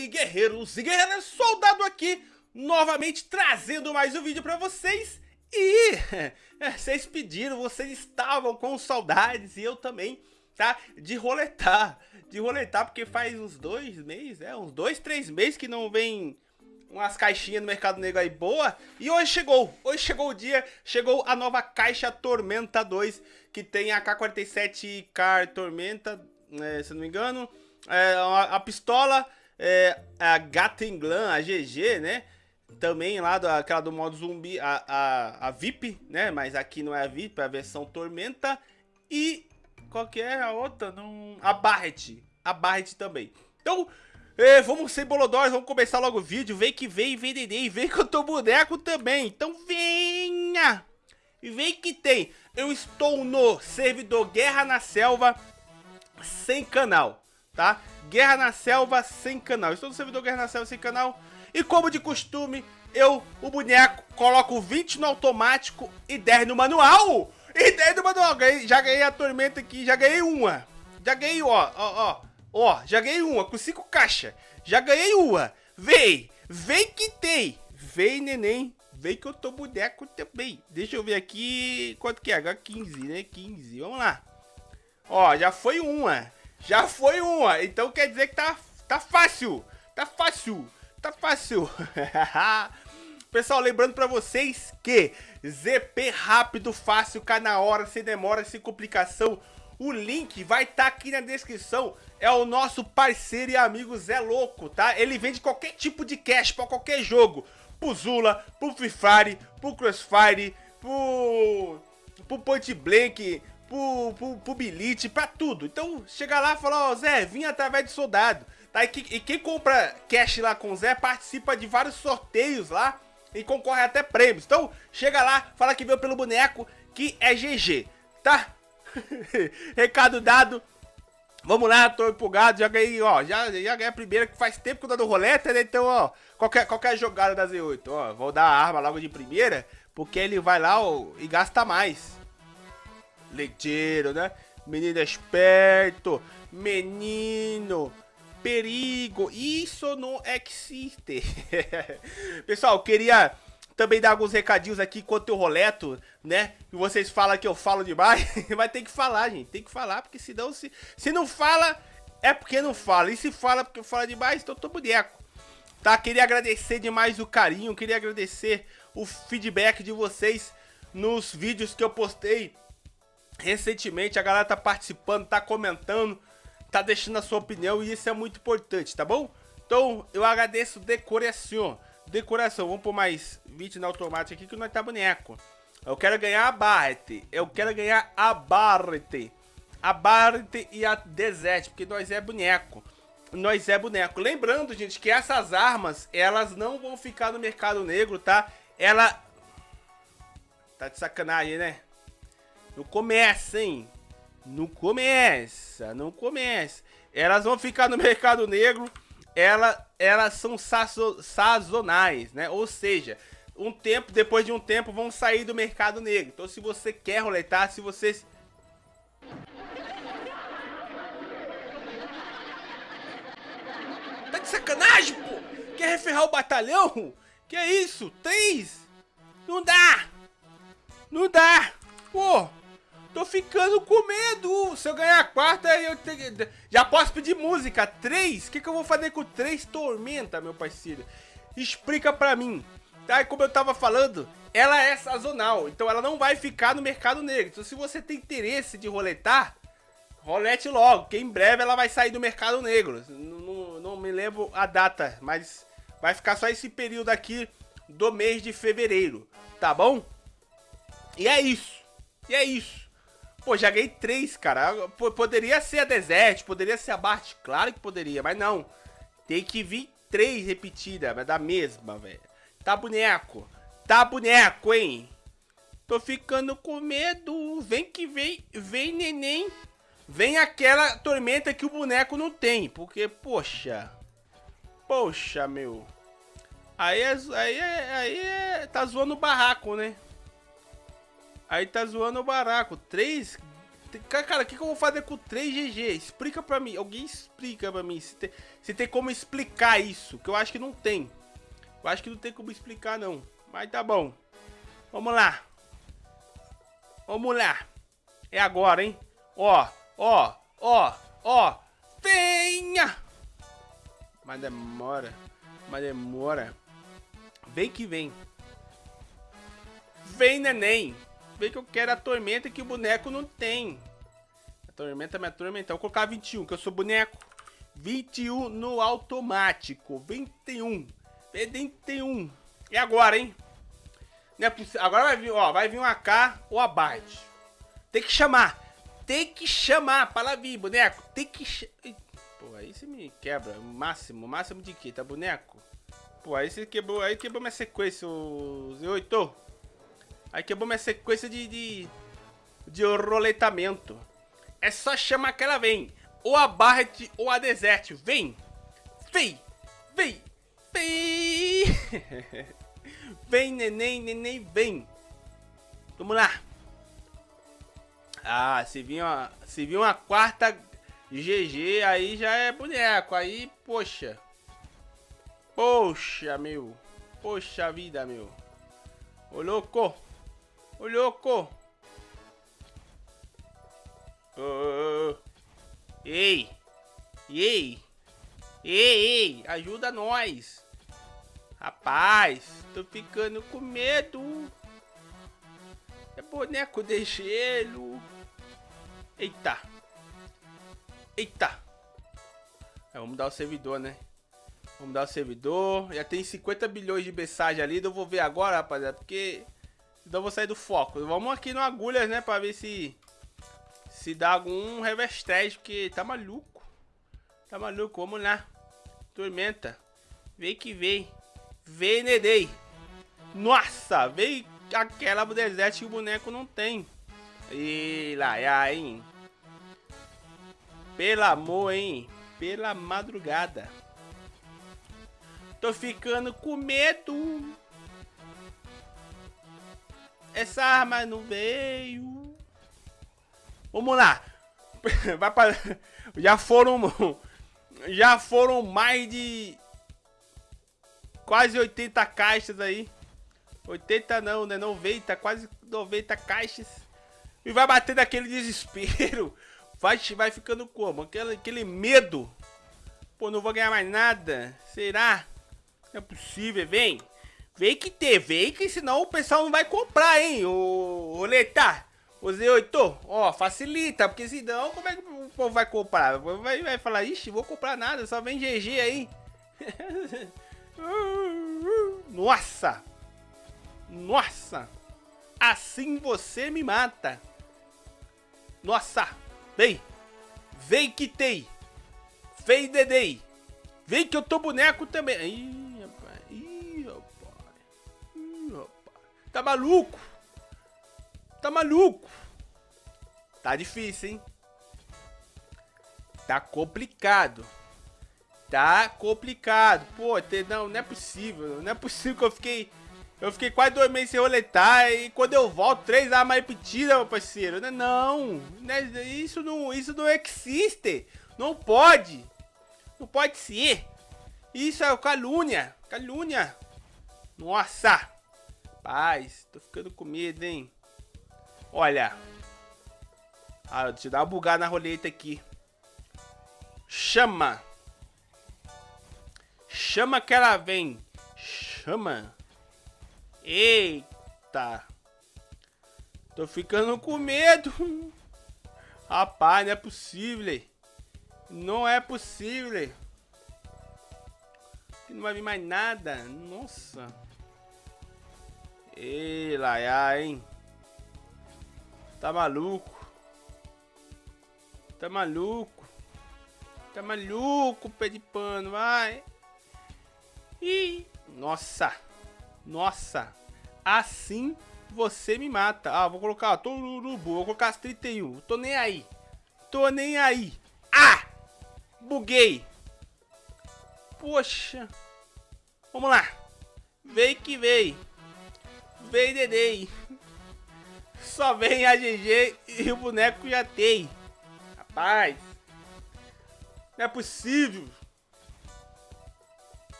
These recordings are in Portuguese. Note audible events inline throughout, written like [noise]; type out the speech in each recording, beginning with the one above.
aí, guerreiros e guerreiras, soldado aqui, novamente trazendo mais um vídeo pra vocês. E [laughs] vocês pediram, vocês estavam com saudades e eu também, tá? De roletar, de roletar, porque faz uns dois meses, é, uns dois, três meses que não vem umas caixinhas no Mercado Negro aí boa. E hoje chegou, hoje chegou o dia, chegou a nova caixa Tormenta 2, que tem a K47 Car Tormenta, é, se não me engano, é, a, a pistola é, a Gatenglan, a GG, né? Também lá, do, aquela do modo zumbi, a, a, a VIP, né? Mas aqui não é a VIP, é a versão Tormenta. E qual que é a outra? Não... A Barret, a Barret também. Então, é, vamos ser bolodóis, vamos começar logo o vídeo. Vem que vem, vem neném, vem que eu tô boneco também. Então venha! Vem que tem. Eu estou no servidor Guerra na Selva sem canal, tá? Guerra na Selva sem canal. Estou no servidor Guerra na Selva sem canal. E como de costume, eu, o boneco, coloco 20 no automático e 10 no manual. E 10 no manual. Ganhei, já ganhei a tormenta aqui, já ganhei uma. Já ganhei, ó, ó, ó. Ó, já ganhei uma com 5 caixas. Já ganhei uma. Vem, vem que tem. Vem, neném. Vem que eu tô boneco também. Deixa eu ver aqui quanto que é. H15, né? 15. Vamos lá. Ó, já foi uma. Já foi uma. Então quer dizer que tá, tá fácil. Tá fácil. Tá fácil. [laughs] Pessoal, lembrando pra vocês que ZP rápido, fácil, cai na hora, sem demora, sem complicação. O link vai estar tá aqui na descrição. É o nosso parceiro e amigo Zé Louco, tá? Ele vende qualquer tipo de cash pra qualquer jogo. Pro Zula, pro Free Fire, pro Crossfire, pro, pro Point Blank, pro, pro, pro Bilite, pra tudo. Então, chega lá e fala, ó, Zé, vim através de soldado. Tá? E, que, e quem compra cash lá com o Zé participa de vários sorteios lá e concorre até prêmios. Então, chega lá, fala que veio pelo boneco, que é GG, tá? [laughs] Recado dado. Vamos lá, tô empolgado, já ganhei, ó, já, já ganhei a primeira, que faz tempo que eu dou roleta, né? Então, ó, qualquer, qualquer jogada da Z8, ó, vou dar a arma logo de primeira, porque ele vai lá, ó, e gasta mais leiteiro, né? Menino esperto, menino, perigo, isso não existe. [laughs] Pessoal, queria também dar alguns recadinhos aqui enquanto eu roleto, né? E vocês falam que eu falo demais, [laughs] vai ter que falar, gente, tem que falar, porque senão, se, se não fala, é porque não fala, e se fala porque fala demais, então tô boneco. Tá, queria agradecer demais o carinho, queria agradecer o feedback de vocês nos vídeos que eu postei recentemente, a galera tá participando, tá comentando, tá deixando a sua opinião e isso é muito importante, tá bom? Então, eu agradeço de coração. De coração, vamos pôr mais 20 na automática aqui que nós tá boneco. Eu quero ganhar a Barret. Eu quero ganhar a Barret. A Barret e a Desert, porque nós é boneco. Nós é boneco. Lembrando, gente, que essas armas, elas não vão ficar no mercado negro, tá? Ela... Tá de sacanagem, né? Não começa, hein? Não começa, não começa. Elas vão ficar no [laughs] mercado negro, ela, elas são sazonais, né? Ou seja, um tempo, depois de um tempo, vão sair do mercado negro. Então, se você quer roletar, se você... Tá de sacanagem, pô? Quer referrar o batalhão? Que é isso? Três? Não dá! Não dá! Pô! Tô ficando com medo. Se eu ganhar a quarta, eu te... já posso pedir música. Três? O que, que eu vou fazer com três tormenta, meu parceiro? Explica pra mim. Tá? E como eu tava falando, ela é sazonal. Então ela não vai ficar no mercado negro. Então se você tem interesse de roletar, rolete logo. Que em breve ela vai sair do mercado negro. Não, não, não me lembro a data, mas vai ficar só esse período aqui do mês de fevereiro. Tá bom? E é isso. E é isso. Pô, já ganhei três, cara. Poderia ser a Desert, poderia ser a Bart, claro que poderia, mas não. Tem que vir três repetidas, mas da mesma, velho. Tá boneco. Tá boneco, hein? Tô ficando com medo. Vem que vem, vem neném. Vem aquela tormenta que o boneco não tem, porque, poxa. Poxa, meu. Aí, é, aí, é, aí é, tá zoando o barraco, né? Aí tá zoando o baraco. Três, Cara, o que, que eu vou fazer com 3 GG? Explica pra mim. Alguém explica pra mim. Se tem, se tem como explicar isso. Que eu acho que não tem. Eu acho que não tem como explicar, não. Mas tá bom. Vamos lá. Vamos lá. É agora, hein? Ó, ó, ó, ó. Venha! Mas demora. Mas demora. Vem que vem. Vem, neném. Vem que eu quero a tormenta que o boneco não tem. A tormenta me atormentar. Vou colocar 21, que eu sou boneco. 21 no automático. 21. 21. E agora, hein? É agora vai vir, ó. Vai vir um AK ou abate. Tem que chamar. Tem que chamar para vir, boneco. Tem que... Pô, aí você me quebra. Máximo. Máximo de quê? Tá, boneco? Pô, aí você quebrou, aí quebrou minha sequência, o Z8. Aí quebrou minha sequência de, de, de roletamento. É só chamar que ela vem. Ou a Barret ou a Desert. Vem! Vem! Vem! Vem! [laughs] vem, neném, neném, vem! Vamos lá! Ah, se vir uma, se vir uma quarta GG, aí já é boneco. Aí, poxa. Poxa, meu. Poxa vida, meu. Ô, louco. Ô, louco. Oh, ei. Ei. Ei, ei. Ajuda nós. Rapaz, tô ficando com medo. É boneco de gelo. Eita. Eita. É, vamos dar o servidor, né? Vamos dar o servidor. Já tem 50 bilhões de mensagem ali. Eu vou ver agora, rapaziada. Porque eu vou sair do foco. Vamos aqui no agulhas, né? Pra ver se... Se dá algum reverstrage. Porque tá maluco. Tá maluco. Vamos lá. Tormenta. Vem que vem. Vem, Nedei. Nossa, veio aquela do deserto que o boneco não tem. E lá, hein? Pelo amor, hein? Pela madrugada. Tô ficando com medo. Essa arma não veio. Vamos lá. [laughs] Vai pra... Já foram... Já foram mais de... Quase 80 caixas aí. 80 não, né? 90, quase 90 caixas. E vai bater daquele desespero. [laughs] Vai, vai ficando como? Aquele, aquele medo. Pô, não vou ganhar mais nada. Será? Não é possível, vem. Vem que ter, vem que senão o pessoal não vai comprar, hein? O, o Letar, o Z8, ó, facilita, porque senão como é que o povo vai comprar? Vai, vai falar, ixi, vou comprar nada, só vem GG aí. [laughs] Nossa! Nossa! Assim você me mata. Nossa! Vem! Vem que tem! Vem, Dedei! Vem que eu tô boneco também! Ih, Tá maluco? Tá maluco? Tá difícil, hein? Tá complicado. Tá complicado. Pô, não, não é possível. Não é possível que eu fiquei eu fiquei quase dois meses sem roletar e quando eu volto, três armas repetidas, meu parceiro. Né? Não, né? isso não, isso não existe. Não pode. Não pode ser. Isso é calúnia. Calúnia. Nossa. Paz, tô ficando com medo, hein. Olha. Ah, deixa eu dar uma bugada na roleta aqui. Chama. Chama que ela vem. Chama. Eita. Tô ficando com medo. Rapaz, não é possível. Não é possível. Não vai vir mais nada. Nossa. Ei, laia, hein? Tá maluco? Tá maluco? Tá maluco, pé de pano, vai. Ih, nossa. Nossa, assim você me mata. Ah, vou colocar, tô urubu, vou colocar as 31. Tô nem aí. Tô nem aí. Ah! Buguei. Poxa. Vamos lá. Vem que vem. Vem, Dedei. Só vem a GG e o boneco já tem. Rapaz. Não é possível.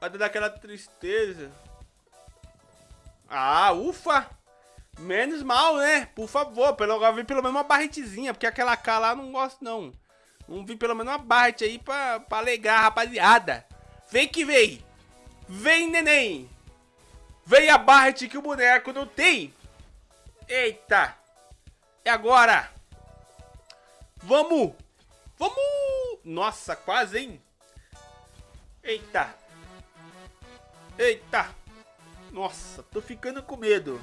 Vai dar aquela tristeza. Ah, ufa! Menos mal, né? Por favor, pelo, vi pelo menos uma barretezinha, porque aquela K lá não gosto não. Vamos vir pelo menos uma barrete aí pra, pra alegrar, rapaziada. Vem que vem! Vem, neném! Vem a barrete que o boneco não tem! Eita! É agora! Vamos! Vamos! Nossa, quase, hein? Eita! Eita! Nossa, tô ficando com medo.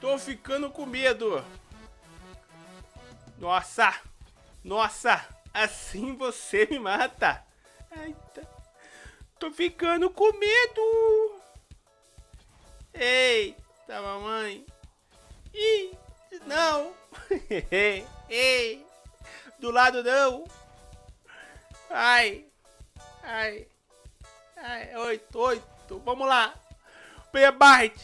Tô ficando com medo. Nossa! Nossa! Assim você me mata. Eita. Tô ficando com medo. Eita, mamãe. Ih, não. [laughs] Ei, do lado não. Ai, ai, ai, oito, oito. Vamos lá. Vem a Bart.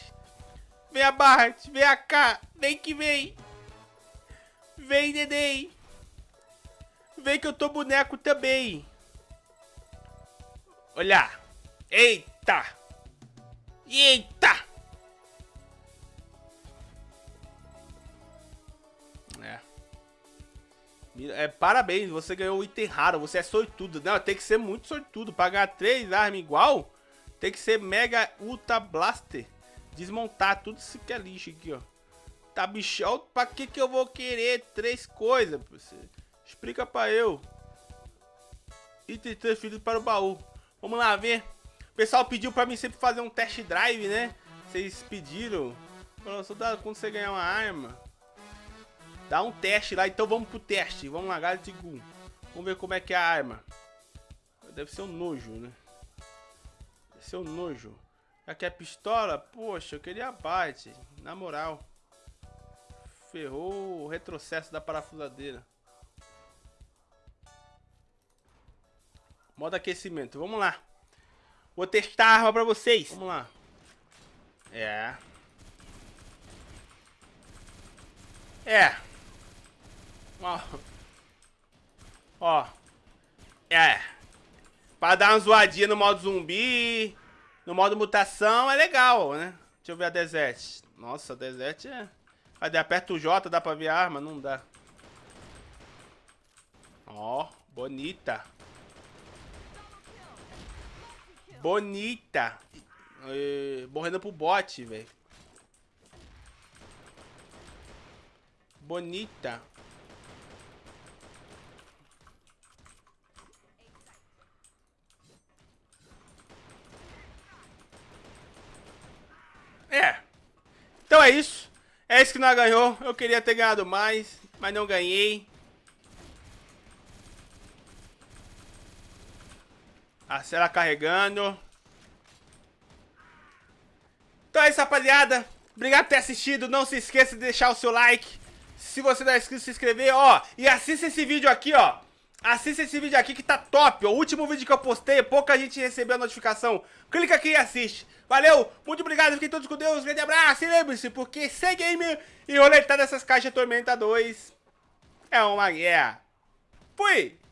Vem a Bart. Vem cá. Vem que vem. Vem, neném. Vem que eu tô boneco também. Olha. Eita. Eita. É. é. Parabéns, você ganhou o item raro, você é sortudo. Não, tem que ser muito sortudo. Pagar três armas igual, tem que ser Mega Ultra Blaster. Desmontar tudo isso que é lixo aqui, ó. Tá bichão, pra que que eu vou querer três coisas? Explica pra eu. Item transferido para o baú. Vamos lá ver. O pessoal pediu pra mim sempre fazer um test drive, né? Vocês pediram. Falou, soldado, quando você ganhar uma arma, dá um teste lá. Então vamos pro teste. Vamos lá, Gun. Vamos ver como é que é a arma. Deve ser um nojo, né? Deve ser um nojo. Que é pistola? Poxa, eu queria abate. Na moral. Ferrou o retrocesso da parafusadeira. Modo aquecimento. Vamos lá. Vou testar a arma pra vocês. Vamos lá. É. É. Ó. Ó. É. Pra dar uma zoadinha no modo zumbi. No modo mutação é legal, né? Deixa eu ver a Desert. Nossa, Desert é... Cadê? Aperta o J, dá pra ver a arma? Não dá. Ó, bonita. Bonita. E, morrendo pro bot, velho. Bonita. É. Então é isso. É isso que nós ganhou. Eu queria ter ganhado mais, mas não ganhei. A cela carregando. Então é isso, rapaziada. Obrigado por ter assistido. Não se esqueça de deixar o seu like. Se você não é inscrito, se inscrever, ó. E assista esse vídeo aqui, ó. Assista esse vídeo aqui que tá top. O último vídeo que eu postei, pouca gente recebeu a notificação. Clica aqui e assiste. Valeu, muito obrigado, fiquem todos com Deus. Grande abraço e lembre-se, porque sem game e roletar dessas caixas Tormenta 2 é uma guerra. Fui!